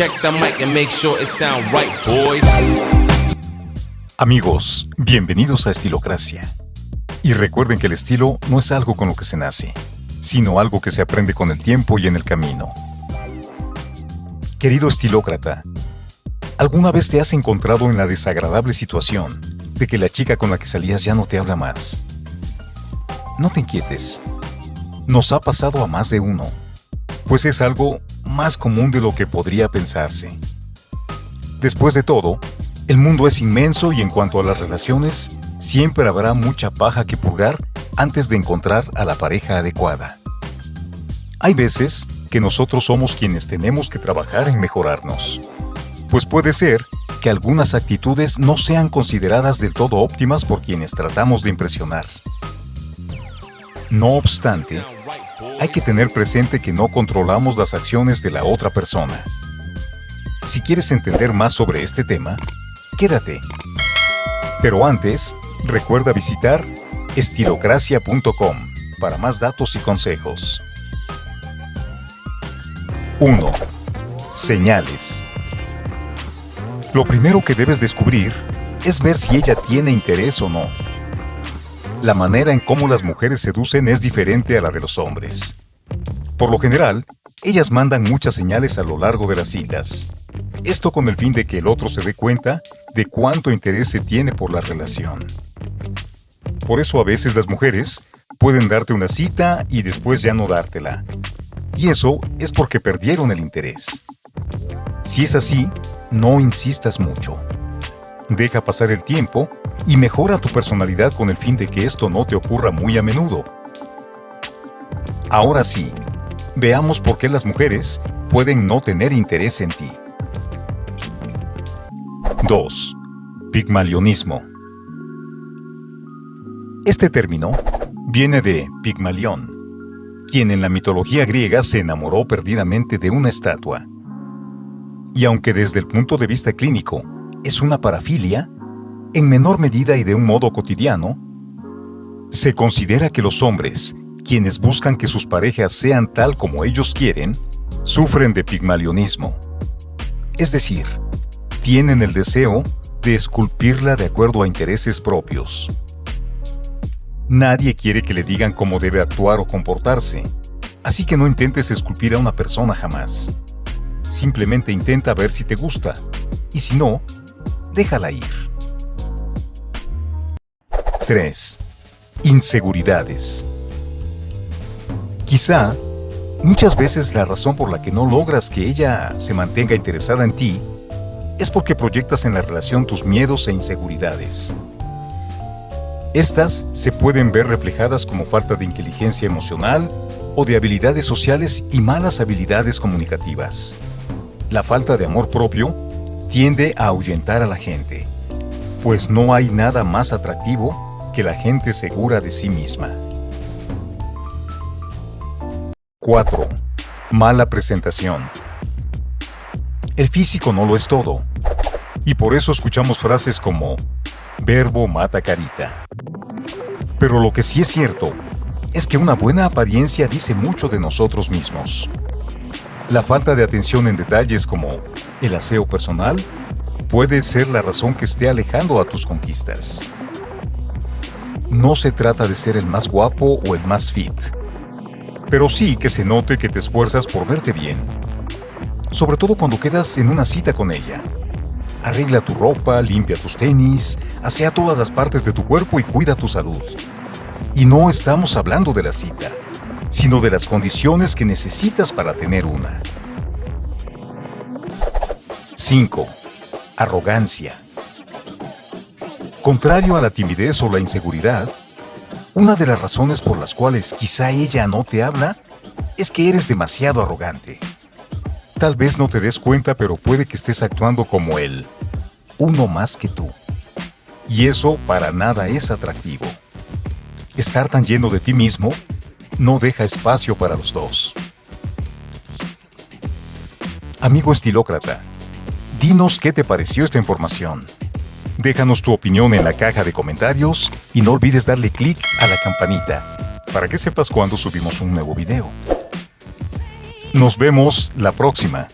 Check the mic and make sure it right, boys. Amigos, bienvenidos a Estilocracia. Y recuerden que el estilo no es algo con lo que se nace, sino algo que se aprende con el tiempo y en el camino. Querido estilócrata, ¿alguna vez te has encontrado en la desagradable situación de que la chica con la que salías ya no te habla más? No te inquietes. Nos ha pasado a más de uno, pues es algo más común de lo que podría pensarse. Después de todo, el mundo es inmenso y en cuanto a las relaciones, siempre habrá mucha paja que purgar antes de encontrar a la pareja adecuada. Hay veces que nosotros somos quienes tenemos que trabajar en mejorarnos, pues puede ser que algunas actitudes no sean consideradas del todo óptimas por quienes tratamos de impresionar. No obstante, hay que tener presente que no controlamos las acciones de la otra persona. Si quieres entender más sobre este tema, quédate. Pero antes, recuerda visitar estilocracia.com para más datos y consejos. 1. Señales. Lo primero que debes descubrir es ver si ella tiene interés o no. La manera en cómo las mujeres seducen es diferente a la de los hombres. Por lo general, ellas mandan muchas señales a lo largo de las citas. Esto con el fin de que el otro se dé cuenta de cuánto interés se tiene por la relación. Por eso a veces las mujeres pueden darte una cita y después ya no dártela. Y eso es porque perdieron el interés. Si es así, no insistas mucho. Deja pasar el tiempo y mejora tu personalidad con el fin de que esto no te ocurra muy a menudo. Ahora sí, veamos por qué las mujeres pueden no tener interés en ti. 2. Pigmalionismo. Este término viene de Pigmalión, quien en la mitología griega se enamoró perdidamente de una estatua. Y aunque desde el punto de vista clínico es una parafilia, en menor medida y de un modo cotidiano, se considera que los hombres, quienes buscan que sus parejas sean tal como ellos quieren, sufren de pigmalionismo. Es decir, tienen el deseo de esculpirla de acuerdo a intereses propios. Nadie quiere que le digan cómo debe actuar o comportarse, así que no intentes esculpir a una persona jamás. Simplemente intenta ver si te gusta, y si no, déjala ir. 3. Inseguridades. Quizá, muchas veces la razón por la que no logras que ella se mantenga interesada en ti es porque proyectas en la relación tus miedos e inseguridades. Estas se pueden ver reflejadas como falta de inteligencia emocional o de habilidades sociales y malas habilidades comunicativas. La falta de amor propio tiende a ahuyentar a la gente, pues no hay nada más atractivo que la gente segura de sí misma. 4. Mala presentación. El físico no lo es todo. Y por eso escuchamos frases como verbo mata carita. Pero lo que sí es cierto es que una buena apariencia dice mucho de nosotros mismos. La falta de atención en detalles como el aseo personal puede ser la razón que esté alejando a tus conquistas. No se trata de ser el más guapo o el más fit, pero sí que se note que te esfuerzas por verte bien sobre todo cuando quedas en una cita con ella. Arregla tu ropa, limpia tus tenis, asea todas las partes de tu cuerpo y cuida tu salud. Y no estamos hablando de la cita, sino de las condiciones que necesitas para tener una. 5. Arrogancia. Contrario a la timidez o la inseguridad, una de las razones por las cuales quizá ella no te habla es que eres demasiado arrogante. Tal vez no te des cuenta, pero puede que estés actuando como él, uno más que tú. Y eso para nada es atractivo. Estar tan lleno de ti mismo no deja espacio para los dos. Amigo estilócrata, dinos qué te pareció esta información. Déjanos tu opinión en la caja de comentarios y no olvides darle clic a la campanita para que sepas cuando subimos un nuevo video. Nos vemos la próxima.